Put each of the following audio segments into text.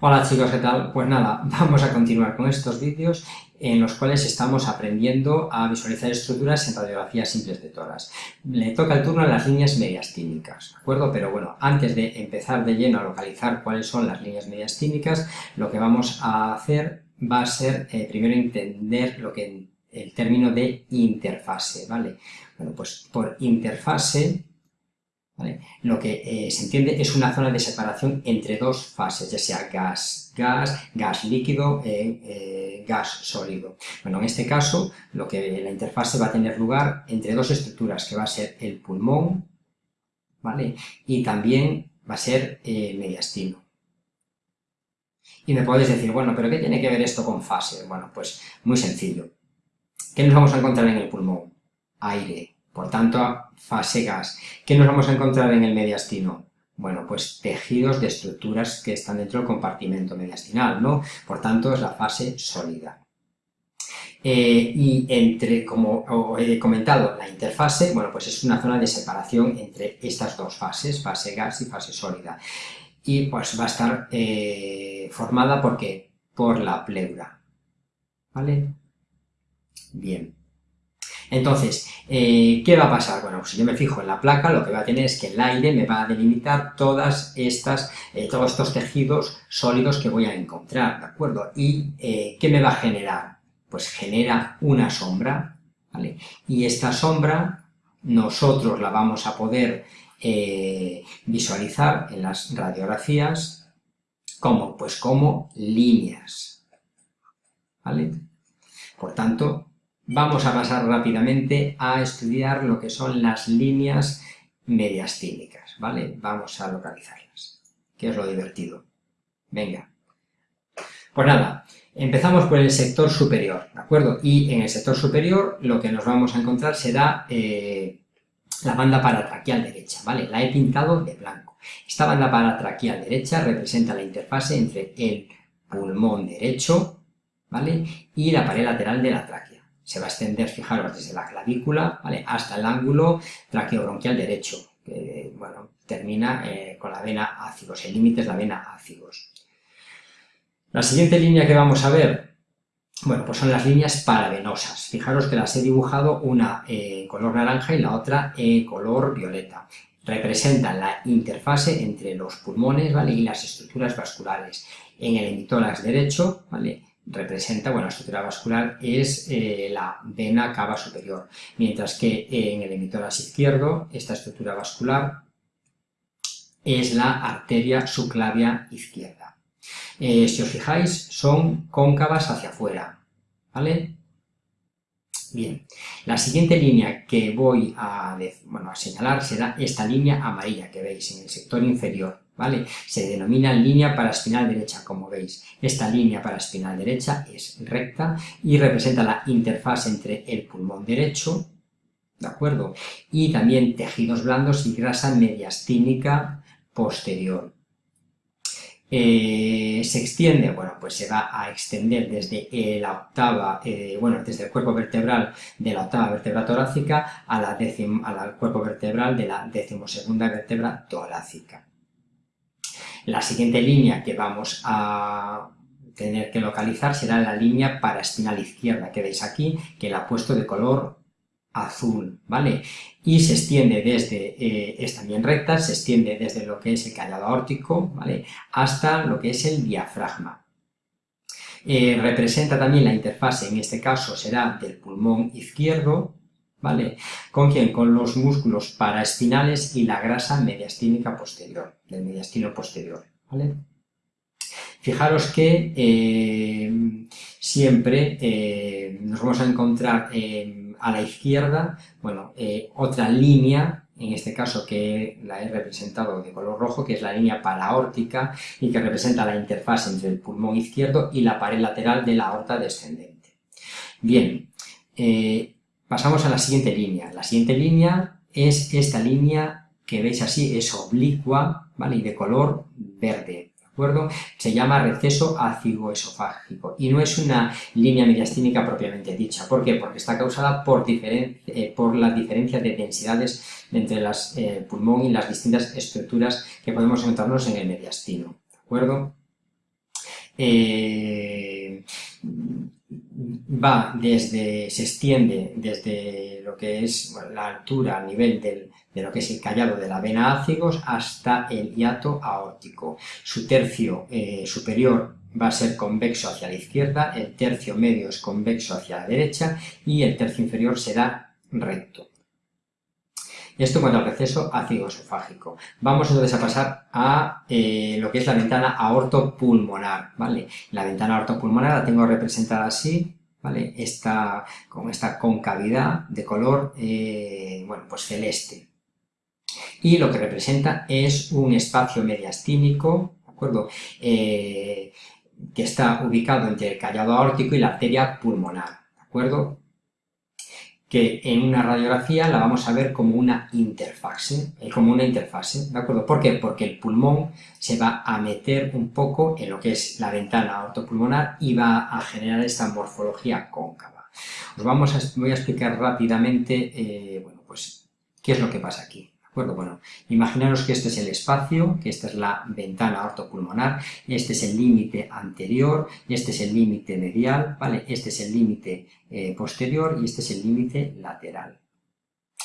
Hola chicos, ¿qué tal? Pues nada, vamos a continuar con estos vídeos en los cuales estamos aprendiendo a visualizar estructuras en radiografías simples de toras. Le toca el turno a las líneas mediastínicas, ¿de acuerdo? Pero bueno, antes de empezar de lleno a localizar cuáles son las líneas mediastínicas, lo que vamos a hacer va a ser eh, primero entender lo que el término de interfase, ¿vale? Bueno, pues por interfase lo que eh, se entiende es una zona de separación entre dos fases, ya sea gas, gas, gas líquido, eh, eh, gas sólido. Bueno, en este caso, lo que la interfase va a tener lugar entre dos estructuras, que va a ser el pulmón, ¿vale? Y también va a ser mediastino. Y me podéis decir, bueno, ¿pero qué tiene que ver esto con fase? Bueno, pues muy sencillo. ¿Qué nos vamos a encontrar en el pulmón? Aire, por tanto, fase gas. ¿Qué nos vamos a encontrar en el mediastino? Bueno, pues tejidos de estructuras que están dentro del compartimento mediastinal, ¿no? Por tanto, es la fase sólida. Eh, y entre, como he comentado, la interfase, bueno, pues es una zona de separación entre estas dos fases, fase gas y fase sólida. Y pues va a estar eh, formada porque por la pleura, ¿vale? Bien. Entonces, eh, ¿qué va a pasar? Bueno, si yo me fijo en la placa, lo que va a tener es que el aire me va a delimitar todas estas, eh, todos estos tejidos sólidos que voy a encontrar, ¿de acuerdo? ¿Y eh, qué me va a generar? Pues genera una sombra, ¿vale? Y esta sombra nosotros la vamos a poder visualizar en las radiografías como, pues como líneas, ¿vale? Por tanto, Vamos a pasar rápidamente a estudiar lo que son las líneas mediastínicas, ¿vale? Vamos a localizarlas, que es lo divertido. Venga. Pues nada, empezamos por el sector superior, ¿de acuerdo? Y en el sector superior lo que nos vamos a encontrar será eh, la banda paratraqueal derecha, ¿vale? La he pintado de blanco. Esta banda paratraqueal derecha representa la interfase entre el pulmón derecho, ¿vale? Y la pared lateral de la tráquea se va a extender, fijaros, desde la clavícula ¿vale? hasta el ángulo traqueobronquial derecho, que bueno, termina eh, con la vena ácidos, el límite es la vena ácidos. La siguiente línea que vamos a ver, bueno, pues son las líneas paravenosas. Fijaros que las he dibujado una en color naranja y la otra en color violeta. Representan la interfase entre los pulmones ¿vale? y las estructuras vasculares. En el hemitórax derecho, ¿vale? Representa, bueno, la estructura vascular es eh, la vena cava superior, mientras que en el hemitórax izquierdo, esta estructura vascular es la arteria subclavia izquierda. Eh, si os fijáis, son cóncavas hacia afuera, ¿vale? Bien, la siguiente línea que voy a, bueno, a señalar será esta línea amarilla que veis en el sector inferior. Se denomina línea paraspinal derecha, como veis. Esta línea paraspinal derecha es recta y representa la interfaz entre el pulmón derecho, ¿de acuerdo? Y también tejidos blandos y grasa mediastínica posterior. Eh, se extiende, bueno, pues se va a extender desde la octava, eh, bueno, desde el cuerpo vertebral de la octava vértebra torácica a la al cuerpo vertebral de la decimosegunda vértebra torácica. La siguiente línea que vamos a tener que localizar será la línea paraespinal izquierda que veis aquí, que la he puesto de color azul, ¿vale? Y se extiende desde, eh, es también recta, se extiende desde lo que es el callado aórtico, ¿vale? Hasta lo que es el diafragma. Eh, representa también la interfase, en este caso será del pulmón izquierdo, ¿vale? ¿Con quién? Con los músculos paraespinales y la grasa mediastínica posterior, del mediastino posterior, ¿vale? Fijaros que eh, siempre eh, nos vamos a encontrar eh, a la izquierda, bueno, otra línea, en este caso que la he representado de color rojo, que es la línea paraórtica y que representa la interfaz entre el pulmón izquierdo y la pared lateral de la aorta descendente. Bien, Pasamos a la siguiente línea. La siguiente línea es esta línea que veis así, es oblicua, ¿vale? Y de color verde, ¿de acuerdo? Se llama receso ácido-esofágico y no es una línea mediastínica propiamente dicha. ¿Por qué? Porque está causada por, eh, por la diferencia de densidades entre el eh, pulmón y las distintas estructuras que podemos encontrarnos en el mediastino, ¿de acuerdo? eh, va desde, se extiende desde lo que es la altura a nivel de lo que es el callado de la vena ácigos hasta el hiato aórtico. Su tercio eh, superior va a ser convexo hacia la izquierda, el tercio medio es convexo hacia la derecha y el tercio inferior será recto. Esto en cuanto al receso ácido esofágico. Vamos entonces a pasar a eh, lo que es la ventana aortopulmonar, ¿vale? La ventana aortopulmonar la tengo representada así, ¿vale? Con esta concavidad de color, eh, bueno, pues celeste. Y lo que representa es un espacio mediastínico, ¿de acuerdo? Eh, que está ubicado entre el callado aórtico y la arteria pulmonar, ¿de acuerdo? Que en una radiografía la vamos a ver como una interfase, eh, como una interfase, ¿de acuerdo? ¿Por qué? Porque el pulmón se va a meter un poco en lo que es la ventana ortopulmonar y va a generar esta morfología cóncava. Os vamos a, voy a explicar rápidamente, eh, bueno, pues, qué es lo que pasa aquí. Bueno, imaginaros que este es el espacio, que esta es la ventana ortopulmonar, este es el límite anterior, este es el límite medial, ¿vale? Este es el límite eh, posterior y este es el límite lateral.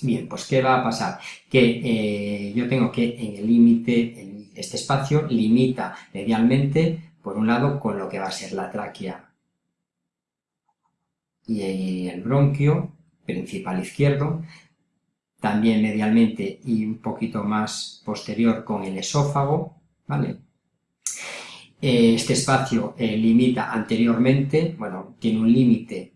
Bien, pues ¿qué va a pasar? Que eh, yo tengo que en el límite, este espacio limita medialmente, por un lado, con lo que va a ser la tráquea y el bronquio principal izquierdo, también medialmente y un poquito más posterior con el esófago, ¿vale? Eh, este espacio eh, limita anteriormente, bueno, tiene un límite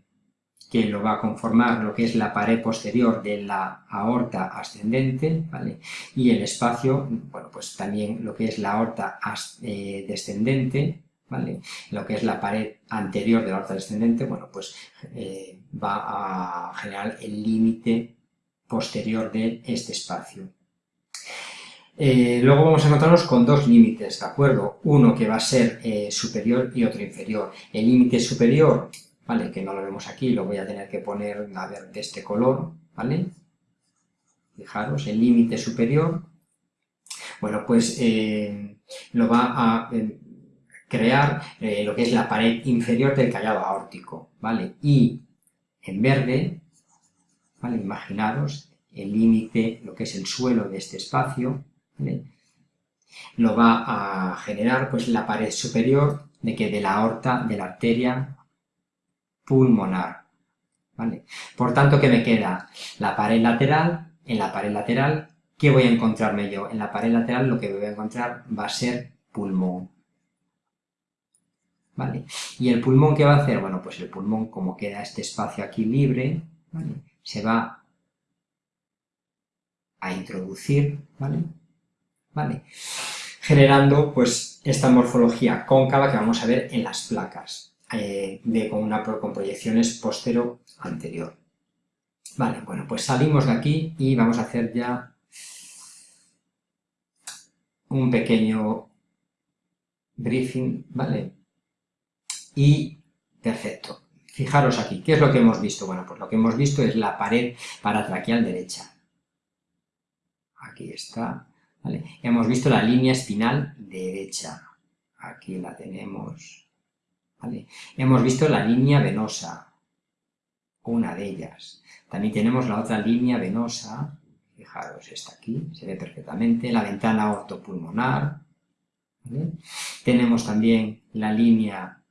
que lo va a conformar lo que es la pared posterior de la aorta ascendente, ¿vale? Y el espacio, bueno, pues también lo que es la aorta eh, descendente, ¿vale? Lo que es la pared anterior de la aorta descendente, bueno, pues va a generar el límite posterior de este espacio. Eh, luego vamos a encontrarnos con dos límites, ¿de acuerdo? Uno que va a ser eh, superior y otro inferior. El límite superior, ¿vale? Que no lo vemos aquí, lo voy a tener que poner, a ver, de este color, ¿vale? Fijaros, el límite superior, bueno, pues eh, lo va a crear lo que es la pared inferior del callado aórtico, ¿vale? Y en verde Imaginaros el límite, lo que es el suelo de este espacio, Lo va a generar pues la pared superior de que de la aorta, de la arteria pulmonar, ¿vale? Por tanto, ¿qué me queda? La pared lateral, en la pared lateral, ¿qué voy a encontrarme yo? En la pared lateral lo que voy a encontrar va a ser pulmón, ¿vale? ¿Y el pulmón qué va a hacer? Bueno, pues el pulmón, como queda este espacio aquí libre, ¿vale? Se va a introducir, ¿vale? ¿Vale? Generando, pues, esta morfología cóncava que vamos a ver en las placas, eh, de, con, una, con proyecciones postero-anterior. Vale, bueno, pues salimos de aquí y vamos a hacer ya un pequeño briefing, ¿vale? Y perfecto. Fijaros aquí, ¿qué es lo que hemos visto? Bueno, pues lo que hemos visto es la pared paratraqueal derecha. Aquí está. Hemos visto la línea espinal derecha. Aquí la tenemos. Hemos visto la línea venosa, una de ellas. También tenemos la otra línea venosa, fijaros, está aquí, se ve perfectamente, la ventana ortopulmonar, ¿vale? Tenemos también la línea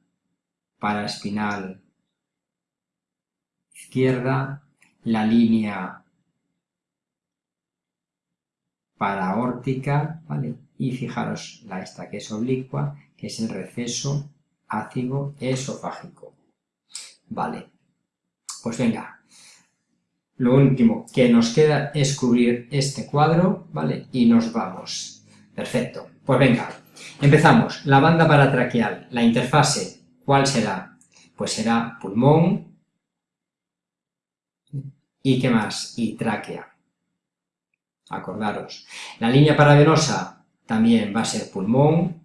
paraespinal izquierda, la línea paraórtica, ¿vale? Y fijaros la esta que es oblicua, que es el receso ácido esofágico. Vale, pues venga, lo último que nos queda es cubrir este cuadro, ¿vale? Y nos vamos. Perfecto, pues venga, empezamos. La banda paratraqueal, la interfase, ¿cuál será? Pues será pulmón, ¿Y qué más? Y tráquea. Acordaros. La línea paravenosa también va a ser pulmón.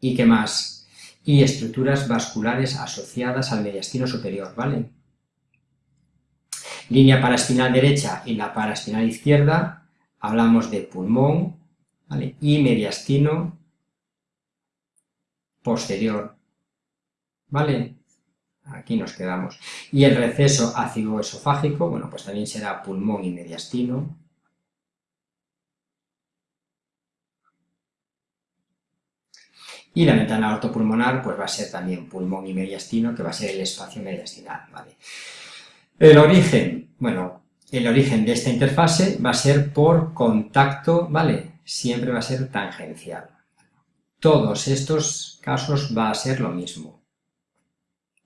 ¿Y qué más? Y estructuras vasculares asociadas al mediastino superior, ¿vale? Línea paraespinal derecha y la paraespinal izquierda, hablamos de pulmón, ¿vale? Y mediastino posterior, ¿vale? Aquí nos quedamos. Y el receso ácido esofágico, bueno, pues también será pulmón y mediastino. Y la ventana ortopulmonar, pues va a ser también pulmón y mediastino, que va a ser el espacio mediastinal, ¿vale? El origen, bueno, el origen de esta interfase va a ser por contacto, ¿vale? Siempre va a ser tangencial. Todos estos casos va a ser lo mismo,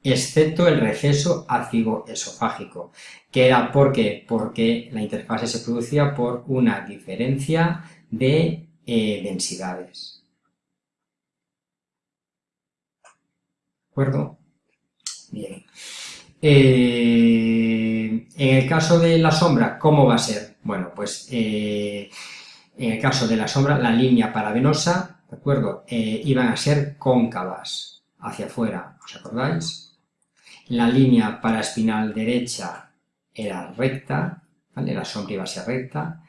excepto el receso ácido esofágico, que era ¿por qué? Porque la interfase se producía por una diferencia de eh, densidades. ¿De acuerdo? Bien. Eh, en el caso de la sombra, ¿cómo va a ser? Bueno, pues eh, en el caso de la sombra, la línea paravenosa, ¿de acuerdo? Iban a ser cóncavas hacia afuera, ¿os acordáis? La línea paraespinal derecha era recta, ¿vale? La sombra iba a ser recta,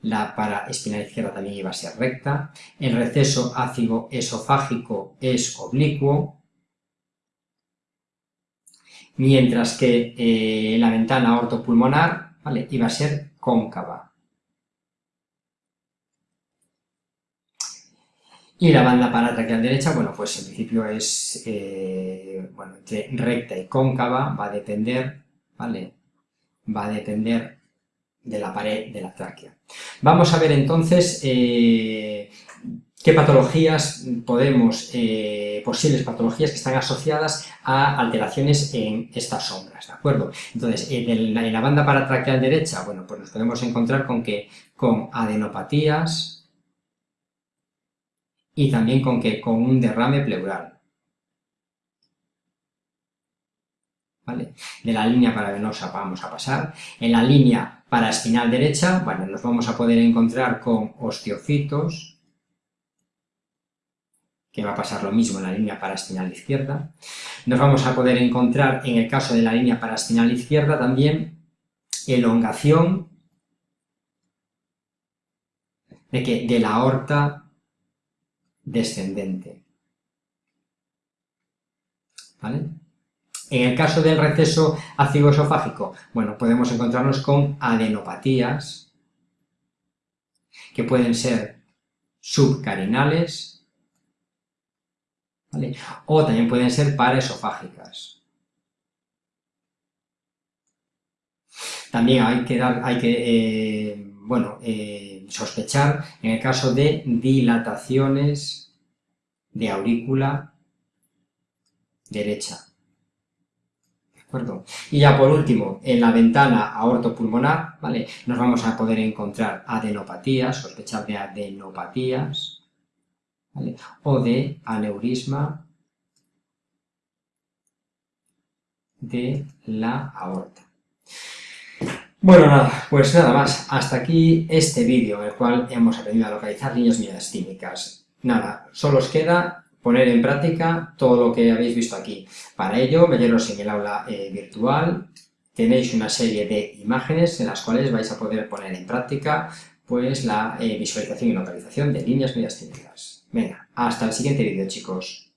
la paraespinal izquierda también iba a ser recta, el receso ácido esofágico es oblicuo, mientras que eh, la ventana ortopulmonar ¿vale? iba a ser cóncava. Y la banda paratraqueal derecha, bueno, pues en principio es, eh, bueno, entre recta y cóncava, va a depender, ¿vale? Va a depender de la pared de la tráquea. Vamos a ver entonces eh, qué patologías podemos, eh, posibles patologías que están asociadas a alteraciones en estas sombras, ¿de acuerdo? Entonces, en, la, banda paratraqueal derecha, bueno, pues nos podemos encontrar con que con adenopatías y también con que con un derrame pleural. ¿Vale? De la línea paravenosa vamos a pasar. En la línea paraespinal derecha, bueno, nos vamos a poder encontrar con osteofitos, que va a pasar lo mismo en la línea paraspinal izquierda. Nos vamos a poder encontrar, en el caso de la línea paraspinal izquierda, también elongación de, que, de la aorta descendente. ¿Vale? En el caso del receso ácido esofágico, bueno, podemos encontrarnos con adenopatías que pueden ser subcarinales, o también pueden ser paraesofágicas. También hay que, hay que eh, bueno, eh, sospechar en el caso de dilataciones de aurícula derecha. ¿De acuerdo? Y ya por último, en la ventana aortopulmonar, ¿vale? Nos vamos a poder encontrar adenopatías, sospechar de adenopatías, o de aneurisma de la aorta. Bueno, nada, pues nada más. Hasta aquí este vídeo en el cual hemos aprendido a localizar líneas miastínicas. Nada, solo os queda poner en práctica todo lo que habéis visto aquí. Para ello, meteros en el aula eh, virtual, tenéis una serie de imágenes en las cuales vais a poder poner en práctica pues la eh, visualización y localización de líneas miastínicas. Venga, hasta el siguiente vídeo, chicos.